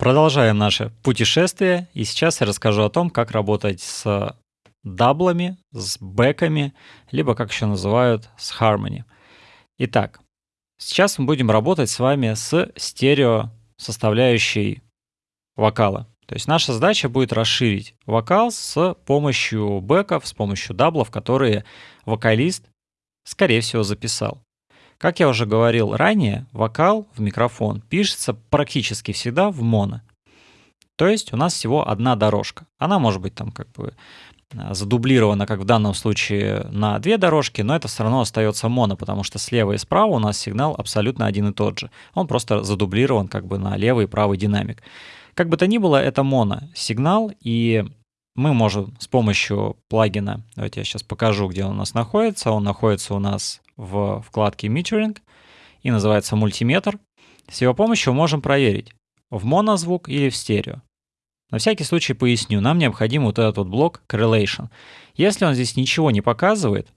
Продолжаем наше путешествие, и сейчас я расскажу о том, как работать с даблами, с бэками, либо, как еще называют, с harmony. Итак, сейчас мы будем работать с вами с стерео составляющей вокала. То есть наша задача будет расширить вокал с помощью бэков, с помощью даблов, которые вокалист, скорее всего, записал. Как я уже говорил ранее, вокал в микрофон пишется практически всегда в моно. То есть у нас всего одна дорожка. Она может быть там как бы а, задублирована, как в данном случае, на две дорожки, но это все равно остается моно, потому что слева и справа у нас сигнал абсолютно один и тот же. Он просто задублирован как бы на левый и правый динамик. Как бы то ни было, это моно сигнал, и мы можем с помощью плагина, давайте я сейчас покажу, где он у нас находится. Он находится у нас в вкладке Metering и называется мультиметр. С его помощью можем проверить, в монозвук или в стерео. На всякий случай поясню, нам необходим вот этот вот блок Correlation. Если он здесь ничего не показывает,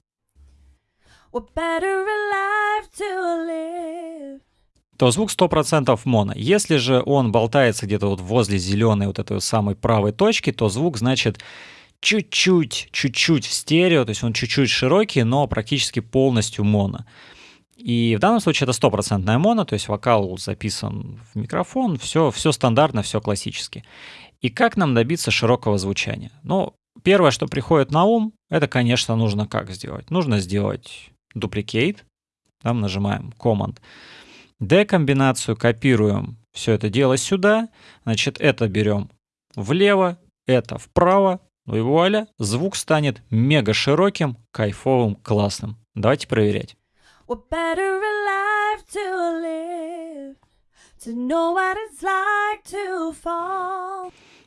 то звук 100% моно. Если же он болтается где-то вот возле зеленой вот этой вот самой правой точки, то звук, значит, чуть-чуть, чуть-чуть в стерео, то есть он чуть-чуть широкий, но практически полностью моно. И в данном случае это стопроцентная моно, то есть вокал записан в микрофон, все, все стандартно, все классически. И как нам добиться широкого звучания? Ну, первое, что приходит на ум, это, конечно, нужно как сделать? Нужно сделать duplicate, там нажимаем Command, D комбинацию, копируем все это дело сюда, значит, это берем влево, это вправо, ну и вуаля, звук станет мега широким, кайфовым, классным. Давайте проверять.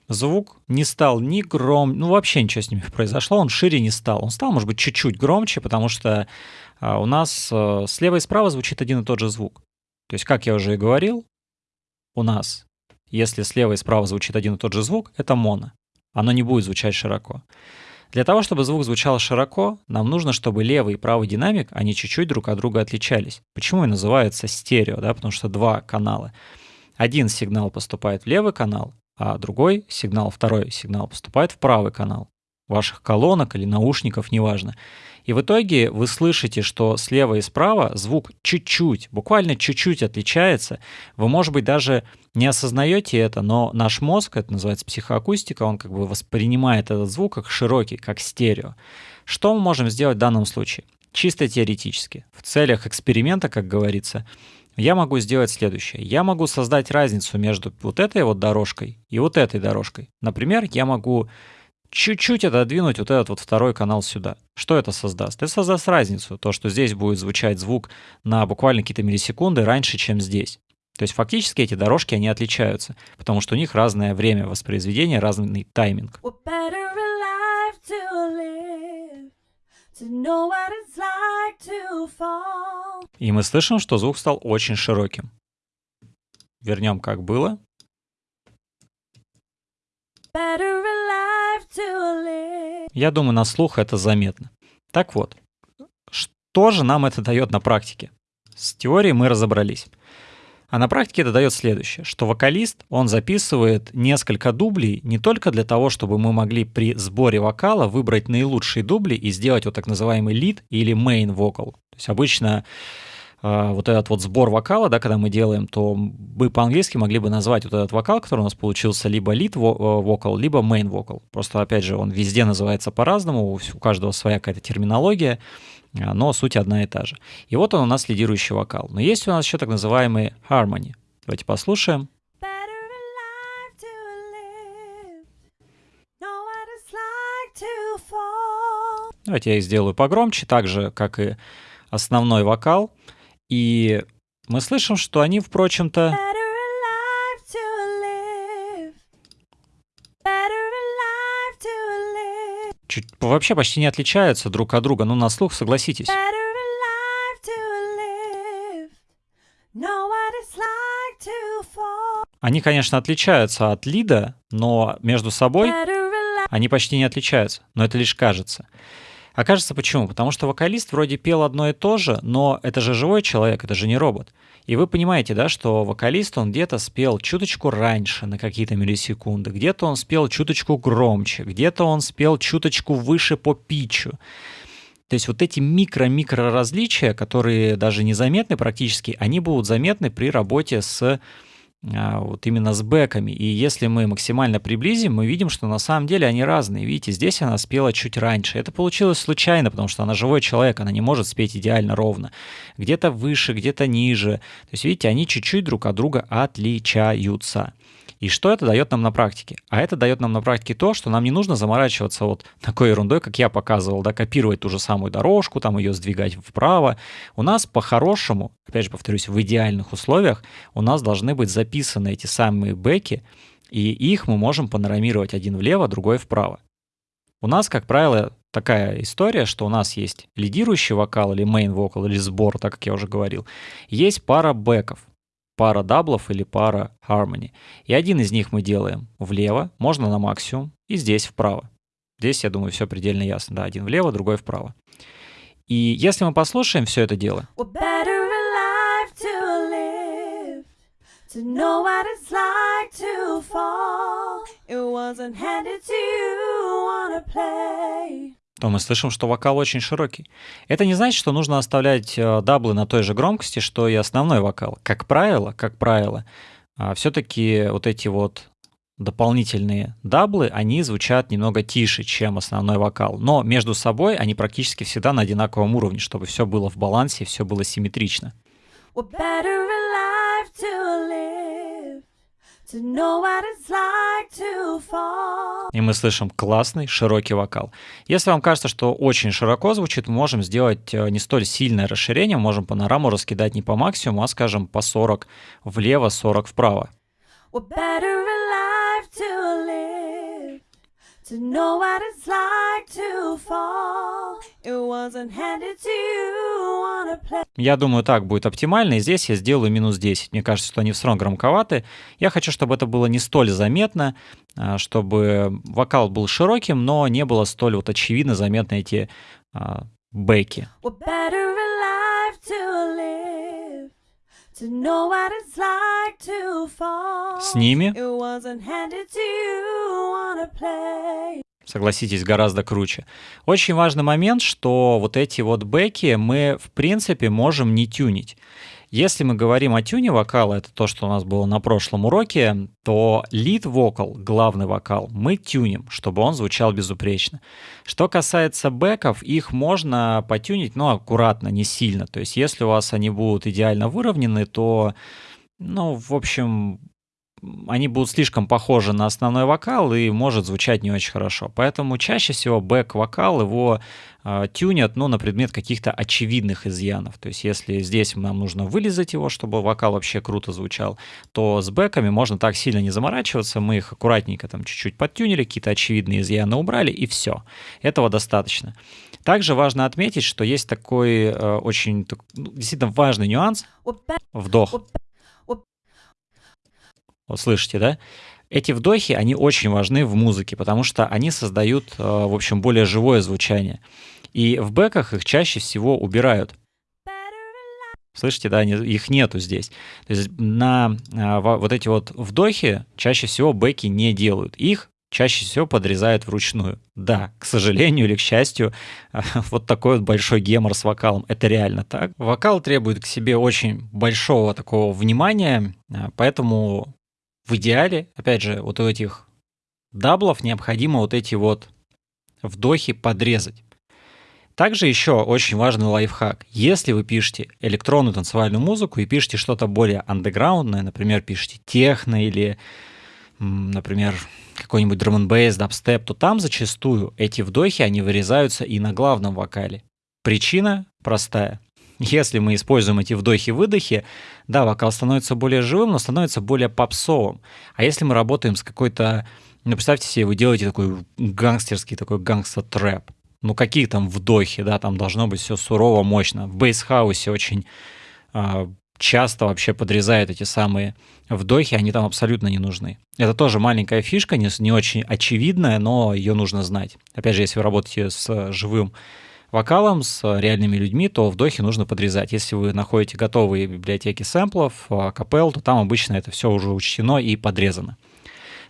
Звук не стал ни гром, ну вообще ничего с ним произошло, он шире не стал. Он стал, может быть, чуть-чуть громче, потому что а, у нас а, слева и справа звучит один и тот же звук. То есть, как я уже и говорил, у нас, если слева и справа звучит один и тот же звук, это моно оно не будет звучать широко. Для того, чтобы звук звучал широко, нам нужно, чтобы левый и правый динамик, они чуть-чуть друг от друга отличались. Почему и называется стерео, да, потому что два канала. Один сигнал поступает в левый канал, а другой сигнал, второй сигнал поступает в правый канал ваших колонок или наушников, неважно. И в итоге вы слышите, что слева и справа звук чуть-чуть, буквально чуть-чуть отличается. Вы, может быть, даже не осознаете это, но наш мозг, это называется психоакустика, он как бы воспринимает этот звук как широкий, как стерео. Что мы можем сделать в данном случае? Чисто теоретически. В целях эксперимента, как говорится, я могу сделать следующее. Я могу создать разницу между вот этой вот дорожкой и вот этой дорожкой. Например, я могу чуть-чуть отодвинуть вот этот вот второй канал сюда. Что это создаст? Это создаст разницу, то, что здесь будет звучать звук на буквально какие-то миллисекунды раньше, чем здесь. То есть фактически эти дорожки, они отличаются, потому что у них разное время воспроизведения, разный тайминг. И мы слышим, что звук стал очень широким. Вернем как было. Я думаю, на слух это заметно. Так вот, что же нам это дает на практике? С теорией мы разобрались. А на практике это дает следующее, что вокалист, он записывает несколько дублей не только для того, чтобы мы могли при сборе вокала выбрать наилучшие дубли и сделать вот так называемый лид или main vocal. То есть обычно э, вот этот вот сбор вокала, да, когда мы делаем, то мы по-английски могли бы назвать вот этот вокал, который у нас получился либо lead vocal, либо main vocal. Просто, опять же, он везде называется по-разному, у каждого своя какая-то терминология. А, но суть одна и та же. И вот он у нас лидирующий вокал. Но есть у нас еще так называемый harmony. Давайте послушаем. Давайте я их сделаю погромче, так же, как и основной вокал. И мы слышим, что они, впрочем-то... чуть, вообще почти не отличаются друг от друга, ну на слух согласитесь. Они, конечно, отличаются от лида, но между собой они почти не отличаются, но это лишь кажется. Окажется почему? Потому что вокалист вроде пел одно и то же, но это же живой человек, это же не робот. И вы понимаете, да, что вокалист, он где-то спел чуточку раньше, на какие-то миллисекунды, где-то он спел чуточку громче, где-то он спел чуточку выше по питчу. То есть вот эти микро-микро различия, которые даже незаметны практически, они будут заметны при работе с а, вот именно с бэками. И если мы максимально приблизим, мы видим, что на самом деле они разные. Видите, здесь она спела чуть раньше. Это получилось случайно, потому что она живой человек, она не может спеть идеально ровно. Где-то выше, где-то ниже. То есть, видите, они чуть-чуть друг от друга отличаются. И что это дает нам на практике? А это дает нам на практике то, что нам не нужно заморачиваться вот такой ерундой, как я показывал, да, копировать ту же самую дорожку, там ее сдвигать вправо. У нас по-хорошему, опять же повторюсь, в идеальных условиях у нас должны быть записаны эти самые бэки, и их мы можем панорамировать один влево, другой вправо. У нас, как правило, такая история, что у нас есть лидирующий вокал или main вокал или сбор, так как я уже говорил. Есть пара бэков пара даблов или пара harmony. И один из них мы делаем влево, можно на максимум, и здесь вправо. Здесь, я думаю, все предельно ясно. Да, один влево, другой вправо. И если мы послушаем все это дело, to know what it's like to fall. It wasn't handed to you on a play то мы слышим, что вокал очень широкий. Это не значит, что нужно оставлять э, даблы на той же громкости, что и основной вокал. Как правило, как правило, а, все-таки вот эти вот дополнительные даблы, они звучат немного тише, чем основной вокал. Но между собой они практически всегда на одинаковом уровне, чтобы все было в балансе, все было симметрично. We're better alive to live. И мы слышим классный широкий вокал. Если вам кажется, что очень широко звучит, мы можем сделать э, не столь сильное расширение, можем панораму раскидать не по максимуму, а, скажем, по 40 влево, 40 вправо. We're better alive to live, to know what it's like to fall. Я думаю, так будет оптимально, и здесь я сделаю минус 10. Мне кажется, что они все равно громковаты. Я хочу, чтобы это было не столь заметно, а, чтобы вокал был широким, но не было столь вот очевидно заметны эти а, бэки. С ними согласитесь, гораздо круче. Очень важный момент, что вот эти вот бэки мы, в принципе, можем не тюнить. Если мы говорим о тюне вокала, это то, что у нас было на прошлом уроке, то лид вокал, главный вокал, мы тюним, чтобы он звучал безупречно. Что касается бэков, их можно потюнить, но аккуратно, не сильно. То есть если у вас они будут идеально выровнены, то ну, в общем, они будут слишком похожи на основной вокал и может звучать не очень хорошо. Поэтому чаще всего бэк-вокал его э, тюнят ну, на предмет каких-то очевидных изъянов. То есть если здесь нам нужно вылезать его, чтобы вокал вообще круто звучал, то с бэками можно так сильно не заморачиваться. Мы их аккуратненько там чуть-чуть подтюнили, какие-то очевидные изъяны убрали, и все. Этого достаточно. Также важно отметить, что есть такой э, очень ну, действительно важный нюанс. Вдох. Вот слышите, да? Эти вдохи, они очень важны в музыке, потому что они создают, э, в общем, более живое звучание. И в бэках их чаще всего убирают. Слышите, да, их нету здесь. То есть на а, вот эти вот вдохи чаще всего бэки не делают. Их чаще всего подрезают вручную. Да, к сожалению или к счастью, вот такой вот большой гемор с вокалом. Это реально так. Вокал требует к себе очень большого такого внимания, поэтому в идеале, опять же, вот у этих даблов необходимо вот эти вот вдохи подрезать. Также еще очень важный лайфхак. Если вы пишете электронную танцевальную музыку и пишете что-то более андеграундное, например, пишете техно или, например, какой-нибудь drum n bass, дабстеп, то там зачастую эти вдохи, они вырезаются и на главном вокале. Причина простая. Если мы используем эти вдохи-выдохи, да, вокал становится более живым, но становится более попсовым. А если мы работаем с какой-то... Ну, представьте себе, вы делаете такой гангстерский, такой гангстер-трэп. Ну, какие там вдохи, да, там должно быть все сурово, мощно. В бейсхаусе очень э, часто вообще подрезают эти самые вдохи, они там абсолютно не нужны. Это тоже маленькая фишка, не, не очень очевидная, но ее нужно знать. Опять же, если вы работаете с живым вокалом с реальными людьми, то вдохи нужно подрезать. Если вы находите готовые библиотеки сэмплов, капел, то там обычно это все уже учтено и подрезано.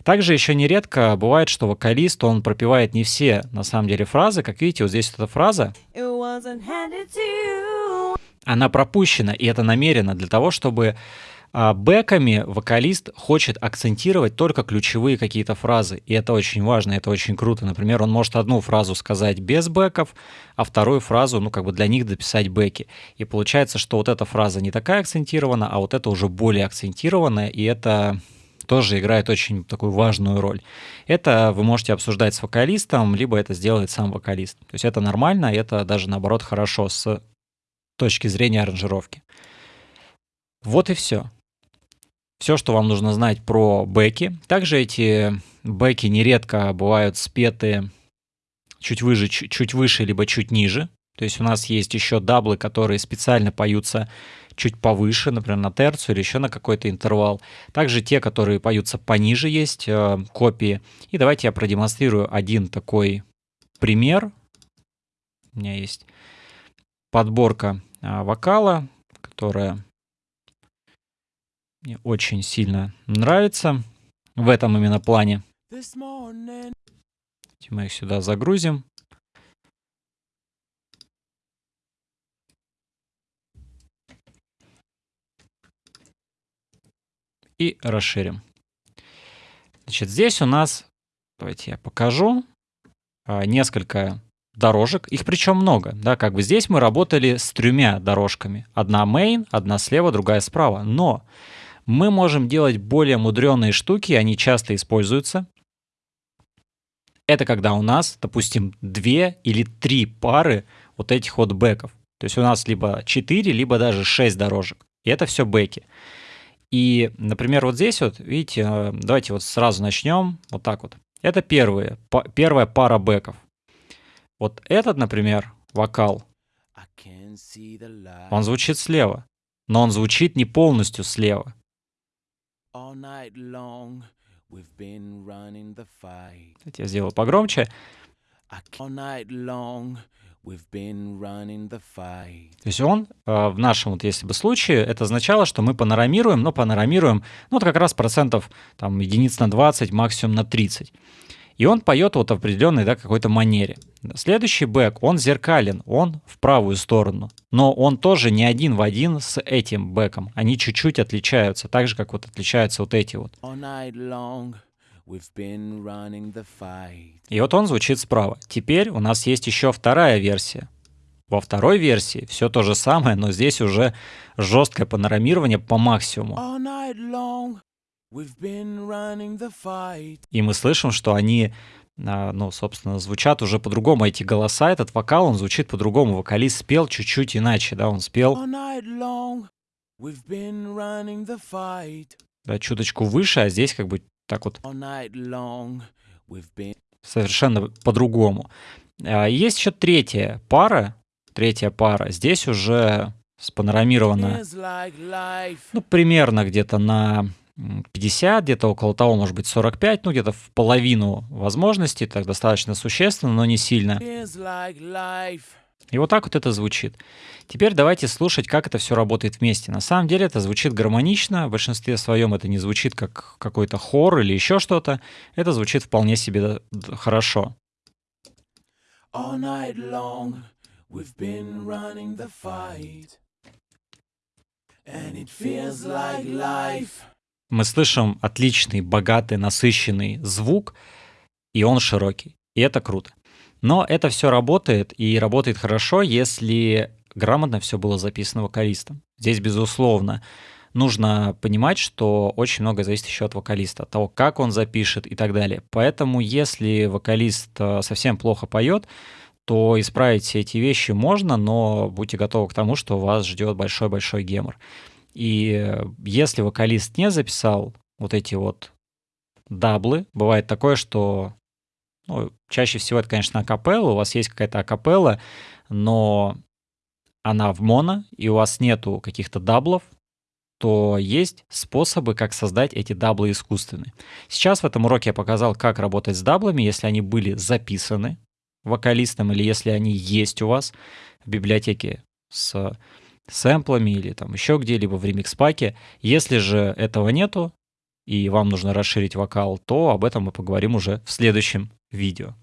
Также еще нередко бывает, что вокалист, он пропевает не все, на самом деле, фразы. Как видите, вот здесь вот эта фраза, она пропущена, и это намеренно для того, чтобы бэками вокалист хочет акцентировать только ключевые какие-то фразы. И это очень важно, это очень круто. Например, он может одну фразу сказать без бэков, а вторую фразу, ну, как бы для них дописать бэки. И получается, что вот эта фраза не такая акцентирована, а вот это уже более акцентированная, и это тоже играет очень такую важную роль. Это вы можете обсуждать с вокалистом, либо это сделает сам вокалист. То есть это нормально, это даже наоборот хорошо с точки зрения аранжировки. Вот и все все, что вам нужно знать про бэки. Также эти бэки нередко бывают спеты чуть выше, чуть, выше, либо чуть ниже. То есть у нас есть еще даблы, которые специально поются чуть повыше, например, на терцию или еще на какой-то интервал. Также те, которые поются пониже, есть э, копии. И давайте я продемонстрирую один такой пример. У меня есть подборка э, вокала, которая мне очень сильно нравится в этом именно плане. Мы их сюда загрузим. И расширим. Значит, здесь у нас, давайте я покажу, а, несколько дорожек. Их причем много. Да, как бы здесь мы работали с тремя дорожками. Одна main, одна слева, другая справа. Но мы можем делать более мудреные штуки, они часто используются. Это когда у нас, допустим, две или три пары вот этих вот бэков. То есть у нас либо 4, либо даже 6 дорожек. И это все бэки. И, например, вот здесь вот, видите, э, давайте вот сразу начнем вот так вот. Это первые, первая пара бэков. Вот этот, например, вокал, он звучит слева, но он звучит не полностью слева. Давайте я сделаю погромче. То есть он э, в нашем вот если бы случае это означало, что мы панорамируем, но панорамируем, ну, это как раз процентов там единиц на 20, максимум на 30. И он поет вот в определенной да, какой-то манере. Следующий бэк, он зеркален, он в правую сторону. Но он тоже не один в один с этим бэком. Они чуть-чуть отличаются, так же, как вот отличаются вот эти вот. И вот он звучит справа. Теперь у нас есть еще вторая версия. Во второй версии все то же самое, но здесь уже жесткое панорамирование по максимуму. И мы слышим, что они, а, ну, собственно, звучат уже по-другому. Эти голоса, этот вокал, он звучит по-другому. Вокалист спел чуть-чуть иначе, да, он спел да, чуточку выше, а здесь как бы так вот совершенно по-другому. А, есть еще третья пара, третья пара. Здесь уже спанорамирована, ну, примерно где-то на 50, где-то около того, может быть, 45, ну, где-то в половину возможностей, так достаточно существенно, но не сильно. И вот так вот это звучит. Теперь давайте слушать, как это все работает вместе. На самом деле это звучит гармонично, в большинстве своем это не звучит как какой-то хор или еще что-то, это звучит вполне себе хорошо. All night long we've been running the fight And it feels like life мы слышим отличный, богатый, насыщенный звук, и он широкий. И это круто. Но это все работает, и работает хорошо, если грамотно все было записано вокалистом. Здесь, безусловно, нужно понимать, что очень много зависит еще от вокалиста, от того, как он запишет и так далее. Поэтому, если вокалист э, совсем плохо поет, то исправить все эти вещи можно, но будьте готовы к тому, что вас ждет большой-большой гемор. И если вокалист не записал вот эти вот даблы, бывает такое, что ну, чаще всего это, конечно, акапелла, у вас есть какая-то акапелла, но она в моно, и у вас нету каких-то даблов, то есть способы, как создать эти даблы искусственные. Сейчас в этом уроке я показал, как работать с даблами, если они были записаны вокалистам, или если они есть у вас в библиотеке с сэмплами или там еще где-либо в ремикс-паке. Если же этого нету, и вам нужно расширить вокал, то об этом мы поговорим уже в следующем видео.